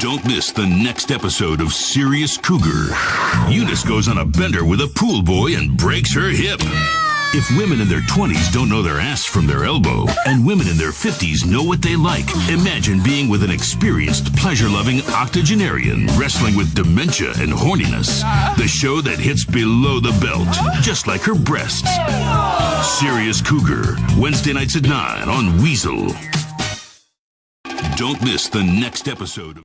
Don't miss the next episode of Serious Cougar. Eunice goes on a bender with a pool boy and breaks her hip. If women in their 20s don't know their ass from their elbow, and women in their 50s know what they like, imagine being with an experienced, pleasure loving octogenarian wrestling with dementia and horniness. The show that hits below the belt, just like her breasts. Serious Cougar, Wednesday nights at 9 on Weasel. Don't miss the next episode.